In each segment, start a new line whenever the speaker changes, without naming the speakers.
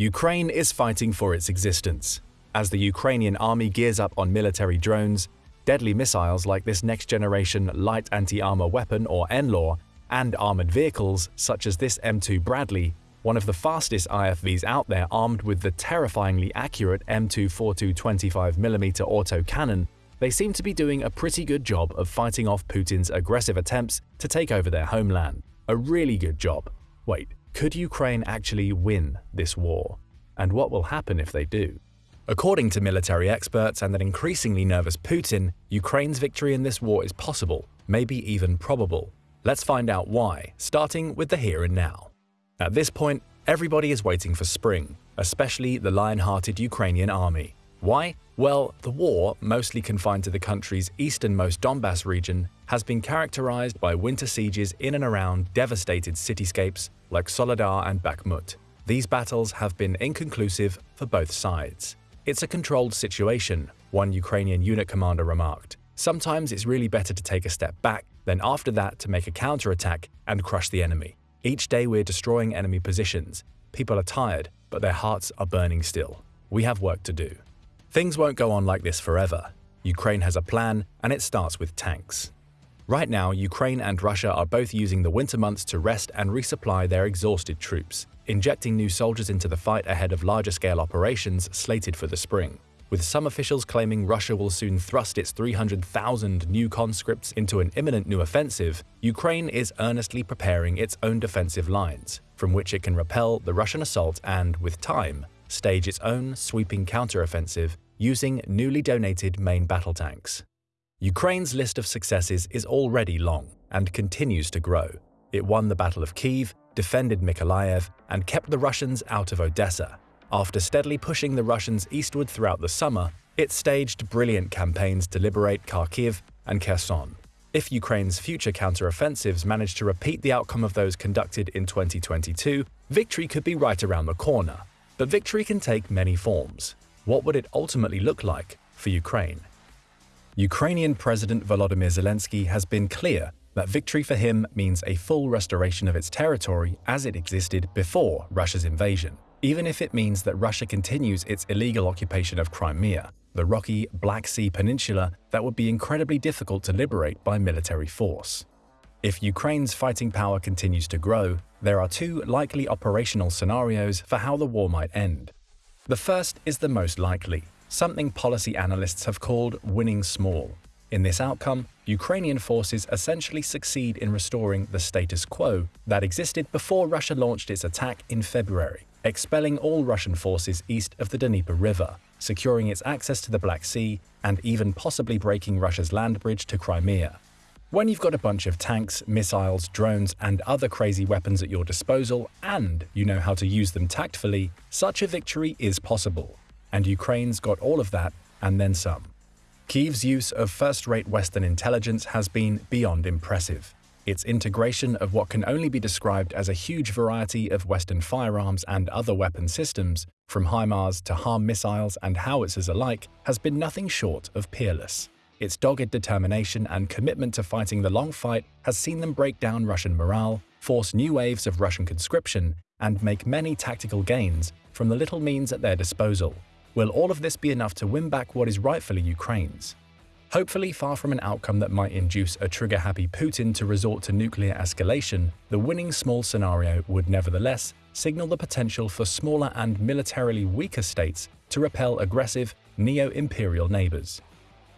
Ukraine is fighting for its existence. As the Ukrainian army gears up on military drones, deadly missiles like this next-generation light anti-armor weapon or NLAW, and armored vehicles such as this M2 Bradley, one of the fastest IFVs out there armed with the terrifyingly accurate M242 25mm autocannon, they seem to be doing a pretty good job of fighting off Putin's aggressive attempts to take over their homeland. A really good job. Wait, could Ukraine actually win this war? And what will happen if they do? According to military experts and an increasingly nervous Putin, Ukraine's victory in this war is possible, maybe even probable. Let's find out why, starting with the here and now. At this point, everybody is waiting for spring, especially the lion-hearted Ukrainian army. Why? Well, the war, mostly confined to the country's easternmost Donbass region, has been characterized by winter sieges in and around devastated cityscapes like Soledar and Bakhmut. These battles have been inconclusive for both sides. It's a controlled situation, one Ukrainian unit commander remarked. Sometimes it's really better to take a step back, then after that to make a counterattack and crush the enemy. Each day we're destroying enemy positions. People are tired, but their hearts are burning still. We have work to do. Things won't go on like this forever. Ukraine has a plan, and it starts with tanks. Right now, Ukraine and Russia are both using the winter months to rest and resupply their exhausted troops, injecting new soldiers into the fight ahead of larger-scale operations slated for the spring. With some officials claiming Russia will soon thrust its 300,000 new conscripts into an imminent new offensive, Ukraine is earnestly preparing its own defensive lines, from which it can repel the Russian assault and, with time, stage its own sweeping counteroffensive using newly donated main battle tanks. Ukraine's list of successes is already long and continues to grow. It won the Battle of Kiev, defended Mykolaiv, and kept the Russians out of Odessa. After steadily pushing the Russians eastward throughout the summer, it staged brilliant campaigns to liberate Kharkiv and Kherson. If Ukraine's future counteroffensives manage to repeat the outcome of those conducted in 2022, victory could be right around the corner. But victory can take many forms. What would it ultimately look like for Ukraine? Ukrainian President Volodymyr Zelensky has been clear that victory for him means a full restoration of its territory as it existed before Russia's invasion, even if it means that Russia continues its illegal occupation of Crimea, the rocky Black Sea peninsula that would be incredibly difficult to liberate by military force. If Ukraine's fighting power continues to grow, there are two likely operational scenarios for how the war might end. The first is the most likely, something policy analysts have called winning small. In this outcome, Ukrainian forces essentially succeed in restoring the status quo that existed before Russia launched its attack in February, expelling all Russian forces east of the Dnieper River, securing its access to the Black Sea, and even possibly breaking Russia's land bridge to Crimea. When you've got a bunch of tanks, missiles, drones, and other crazy weapons at your disposal, and you know how to use them tactfully, such a victory is possible. And Ukraine's got all of that, and then some. Kyiv's use of first-rate Western intelligence has been beyond impressive. Its integration of what can only be described as a huge variety of Western firearms and other weapon systems, from HIMARS to HARM missiles and howitzers alike, has been nothing short of peerless. Its dogged determination and commitment to fighting the long fight has seen them break down Russian morale, force new waves of Russian conscription, and make many tactical gains from the little means at their disposal. Will all of this be enough to win back what is rightfully Ukraine's? Hopefully far from an outcome that might induce a trigger-happy Putin to resort to nuclear escalation, the winning small scenario would nevertheless signal the potential for smaller and militarily weaker states to repel aggressive, neo-imperial neighbors.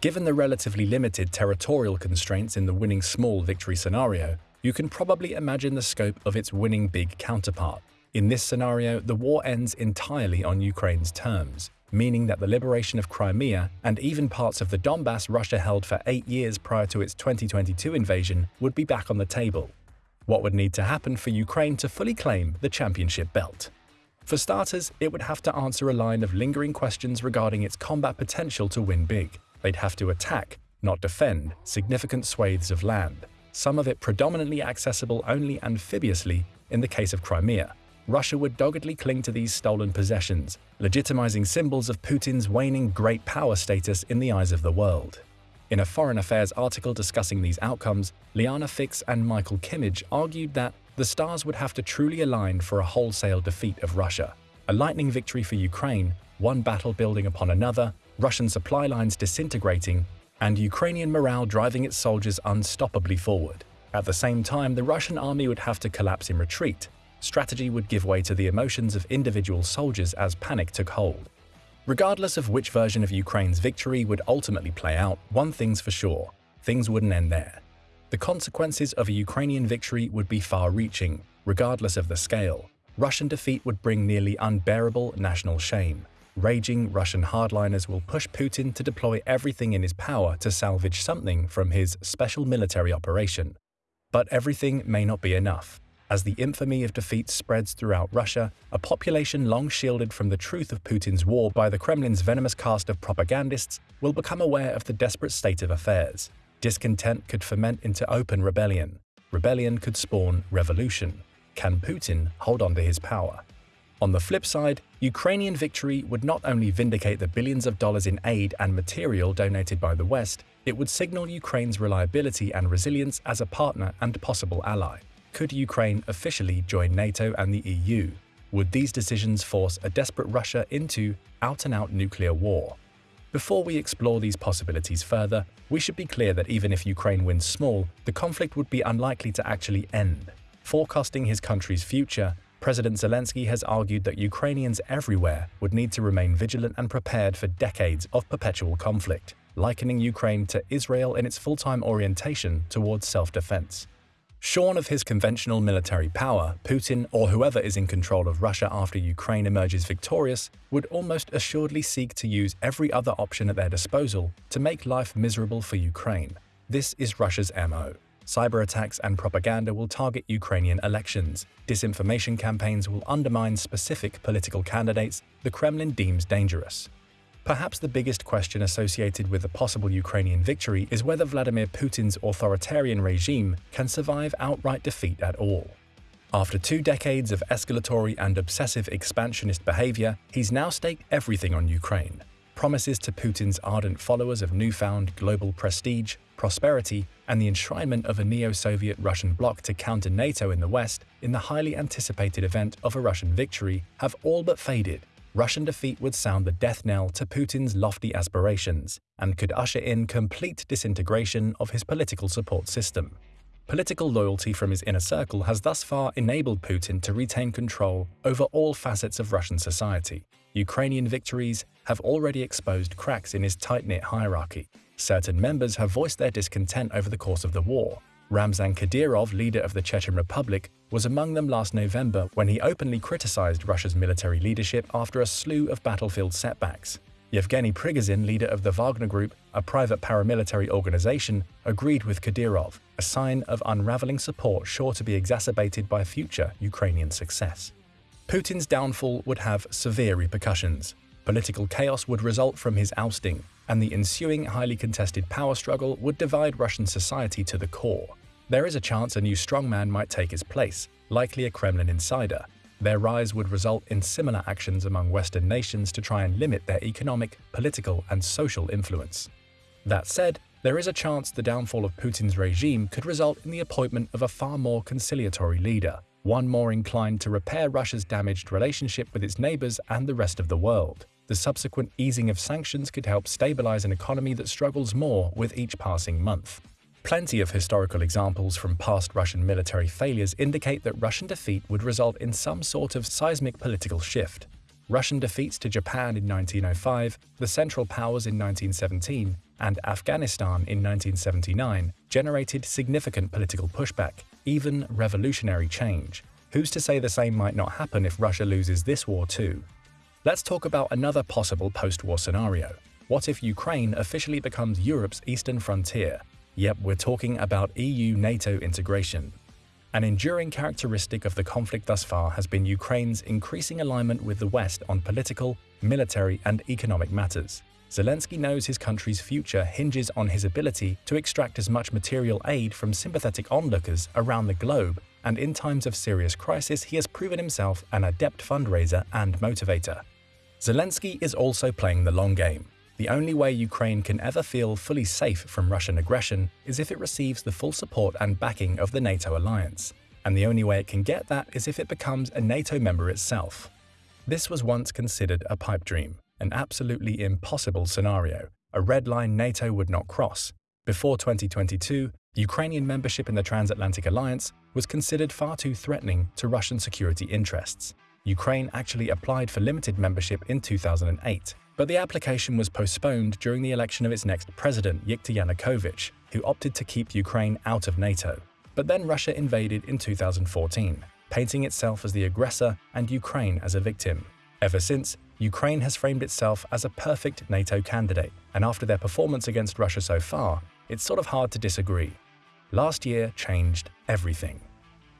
Given the relatively limited territorial constraints in the winning small victory scenario, you can probably imagine the scope of its winning big counterpart. In this scenario, the war ends entirely on Ukraine's terms, meaning that the liberation of Crimea and even parts of the Donbass Russia held for eight years prior to its 2022 invasion would be back on the table. What would need to happen for Ukraine to fully claim the championship belt? For starters, it would have to answer a line of lingering questions regarding its combat potential to win big they'd have to attack, not defend, significant swathes of land, some of it predominantly accessible only amphibiously in the case of Crimea. Russia would doggedly cling to these stolen possessions, legitimizing symbols of Putin's waning great power status in the eyes of the world. In a Foreign Affairs article discussing these outcomes, Liana Fix and Michael Kimmage argued that the stars would have to truly align for a wholesale defeat of Russia. A lightning victory for Ukraine, one battle building upon another, Russian supply lines disintegrating, and Ukrainian morale driving its soldiers unstoppably forward. At the same time, the Russian army would have to collapse in retreat. Strategy would give way to the emotions of individual soldiers as panic took hold. Regardless of which version of Ukraine's victory would ultimately play out, one thing's for sure things wouldn't end there. The consequences of a Ukrainian victory would be far-reaching, regardless of the scale. Russian defeat would bring nearly unbearable national shame. Raging Russian hardliners will push Putin to deploy everything in his power to salvage something from his special military operation. But everything may not be enough. As the infamy of defeat spreads throughout Russia, a population long shielded from the truth of Putin's war by the Kremlin's venomous cast of propagandists will become aware of the desperate state of affairs. Discontent could ferment into open rebellion. Rebellion could spawn revolution. Can Putin hold on to his power? On the flip side, Ukrainian victory would not only vindicate the billions of dollars in aid and material donated by the West, it would signal Ukraine's reliability and resilience as a partner and possible ally. Could Ukraine officially join NATO and the EU? Would these decisions force a desperate Russia into out-and-out -out nuclear war? Before we explore these possibilities further, we should be clear that even if Ukraine wins small, the conflict would be unlikely to actually end. Forecasting his country's future, President Zelensky has argued that Ukrainians everywhere would need to remain vigilant and prepared for decades of perpetual conflict, likening Ukraine to Israel in its full-time orientation towards self-defense. Shorn of his conventional military power, Putin, or whoever is in control of Russia after Ukraine emerges victorious, would almost assuredly seek to use every other option at their disposal to make life miserable for Ukraine. This is Russia's MO. Cyber attacks and propaganda will target Ukrainian elections. Disinformation campaigns will undermine specific political candidates the Kremlin deems dangerous. Perhaps the biggest question associated with a possible Ukrainian victory is whether Vladimir Putin's authoritarian regime can survive outright defeat at all. After two decades of escalatory and obsessive expansionist behavior, he's now staked everything on Ukraine. Promises to Putin's ardent followers of newfound global prestige, prosperity, and the enshrinement of a neo-Soviet Russian bloc to counter NATO in the West in the highly anticipated event of a Russian victory have all but faded Russian defeat would sound the death knell to Putin's lofty aspirations and could usher in complete disintegration of his political support system. Political loyalty from his inner circle has thus far enabled Putin to retain control over all facets of Russian society. Ukrainian victories have already exposed cracks in his tight-knit hierarchy. Certain members have voiced their discontent over the course of the war, Ramzan Kadyrov, leader of the Chechen Republic, was among them last November when he openly criticized Russia's military leadership after a slew of battlefield setbacks. Yevgeny Prigozhin, leader of the Wagner Group, a private paramilitary organization, agreed with Kadyrov, a sign of unraveling support sure to be exacerbated by future Ukrainian success. Putin's downfall would have severe repercussions. Political chaos would result from his ousting, and the ensuing highly contested power struggle would divide Russian society to the core. There is a chance a new strongman might take his place, likely a Kremlin insider. Their rise would result in similar actions among Western nations to try and limit their economic, political, and social influence. That said, there is a chance the downfall of Putin's regime could result in the appointment of a far more conciliatory leader, one more inclined to repair Russia's damaged relationship with its neighbors and the rest of the world. The subsequent easing of sanctions could help stabilize an economy that struggles more with each passing month. Plenty of historical examples from past Russian military failures indicate that Russian defeat would result in some sort of seismic political shift. Russian defeats to Japan in 1905, the Central Powers in 1917, and Afghanistan in 1979 generated significant political pushback, even revolutionary change. Who's to say the same might not happen if Russia loses this war too? Let's talk about another possible post-war scenario. What if Ukraine officially becomes Europe's eastern frontier, Yep, we're talking about EU-NATO integration. An enduring characteristic of the conflict thus far has been Ukraine's increasing alignment with the West on political, military, and economic matters. Zelensky knows his country's future hinges on his ability to extract as much material aid from sympathetic onlookers around the globe, and in times of serious crisis he has proven himself an adept fundraiser and motivator. Zelensky is also playing the long game. The only way Ukraine can ever feel fully safe from Russian aggression is if it receives the full support and backing of the NATO alliance. And the only way it can get that is if it becomes a NATO member itself. This was once considered a pipe dream, an absolutely impossible scenario, a red line NATO would not cross. Before 2022, Ukrainian membership in the Transatlantic Alliance was considered far too threatening to Russian security interests. Ukraine actually applied for limited membership in 2008, but the application was postponed during the election of its next president, Viktor Yanukovych, who opted to keep Ukraine out of NATO. But then Russia invaded in 2014, painting itself as the aggressor and Ukraine as a victim. Ever since, Ukraine has framed itself as a perfect NATO candidate, and after their performance against Russia so far, it's sort of hard to disagree. Last year changed everything.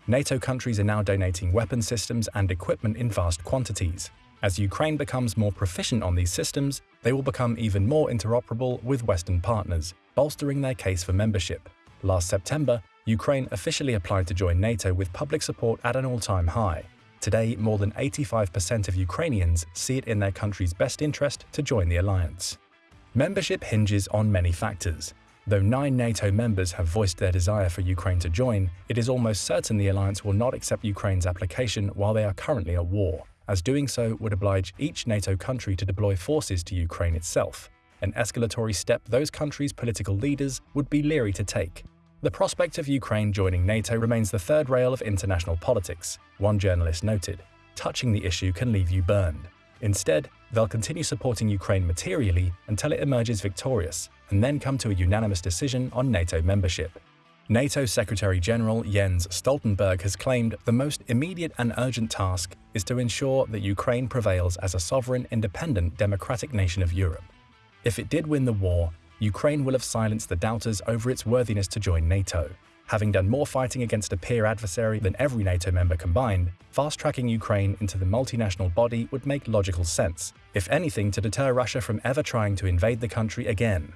NATO countries are now donating weapon systems and equipment in vast quantities, as Ukraine becomes more proficient on these systems, they will become even more interoperable with Western partners, bolstering their case for membership. Last September, Ukraine officially applied to join NATO with public support at an all-time high. Today, more than 85% of Ukrainians see it in their country's best interest to join the alliance. Membership hinges on many factors. Though nine NATO members have voiced their desire for Ukraine to join, it is almost certain the alliance will not accept Ukraine's application while they are currently at war as doing so would oblige each NATO country to deploy forces to Ukraine itself, an escalatory step those countries' political leaders would be leery to take. The prospect of Ukraine joining NATO remains the third rail of international politics, one journalist noted. Touching the issue can leave you burned. Instead, they'll continue supporting Ukraine materially until it emerges victorious, and then come to a unanimous decision on NATO membership. NATO Secretary-General Jens Stoltenberg has claimed the most immediate and urgent task is to ensure that Ukraine prevails as a sovereign, independent, democratic nation of Europe. If it did win the war, Ukraine will have silenced the doubters over its worthiness to join NATO. Having done more fighting against a peer adversary than every NATO member combined, fast-tracking Ukraine into the multinational body would make logical sense, if anything to deter Russia from ever trying to invade the country again.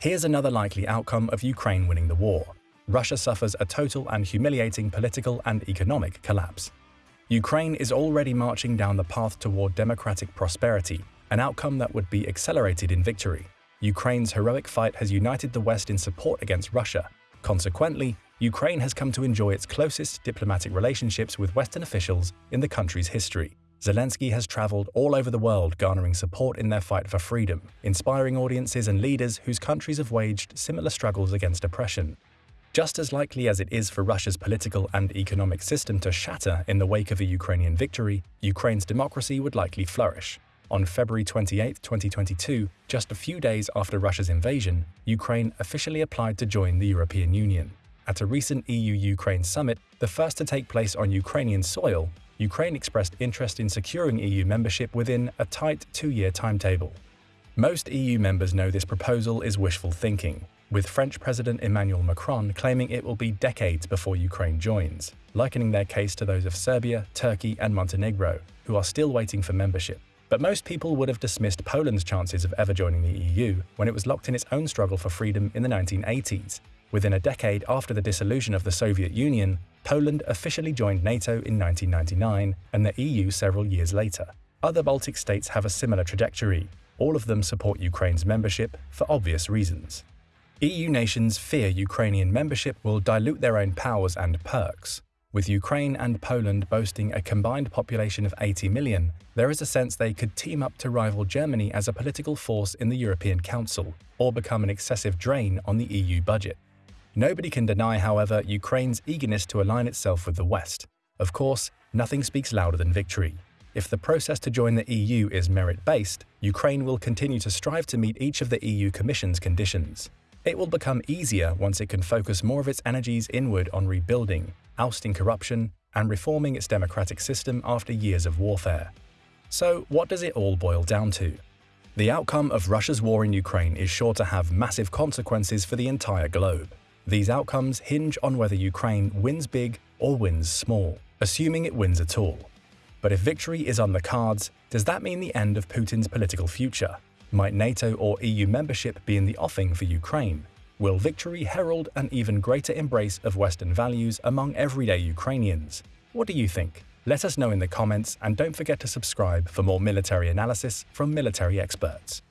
Here's another likely outcome of Ukraine winning the war. Russia suffers a total and humiliating political and economic collapse. Ukraine is already marching down the path toward democratic prosperity, an outcome that would be accelerated in victory. Ukraine's heroic fight has united the West in support against Russia. Consequently, Ukraine has come to enjoy its closest diplomatic relationships with Western officials in the country's history. Zelensky has traveled all over the world garnering support in their fight for freedom, inspiring audiences and leaders whose countries have waged similar struggles against oppression. Just as likely as it is for Russia's political and economic system to shatter in the wake of a Ukrainian victory, Ukraine's democracy would likely flourish. On February 28, 2022, just a few days after Russia's invasion, Ukraine officially applied to join the European Union. At a recent EU-Ukraine summit, the first to take place on Ukrainian soil, Ukraine expressed interest in securing EU membership within a tight two-year timetable. Most EU members know this proposal is wishful thinking, with French President Emmanuel Macron claiming it will be decades before Ukraine joins, likening their case to those of Serbia, Turkey and Montenegro, who are still waiting for membership. But most people would have dismissed Poland's chances of ever joining the EU when it was locked in its own struggle for freedom in the 1980s. Within a decade after the dissolution of the Soviet Union, Poland officially joined NATO in 1999 and the EU several years later. Other Baltic states have a similar trajectory. All of them support Ukraine's membership for obvious reasons. EU nations fear Ukrainian membership will dilute their own powers and perks. With Ukraine and Poland boasting a combined population of 80 million, there is a sense they could team up to rival Germany as a political force in the European Council, or become an excessive drain on the EU budget. Nobody can deny, however, Ukraine's eagerness to align itself with the West. Of course, nothing speaks louder than victory. If the process to join the EU is merit-based, Ukraine will continue to strive to meet each of the EU Commission's conditions. It will become easier once it can focus more of its energies inward on rebuilding, ousting corruption, and reforming its democratic system after years of warfare. So, what does it all boil down to? The outcome of Russia's war in Ukraine is sure to have massive consequences for the entire globe. These outcomes hinge on whether Ukraine wins big or wins small, assuming it wins at all. But if victory is on the cards, does that mean the end of Putin's political future? Might NATO or EU membership be in the offing for Ukraine? Will victory herald an even greater embrace of Western values among everyday Ukrainians? What do you think? Let us know in the comments and don't forget to subscribe for more military analysis from military experts.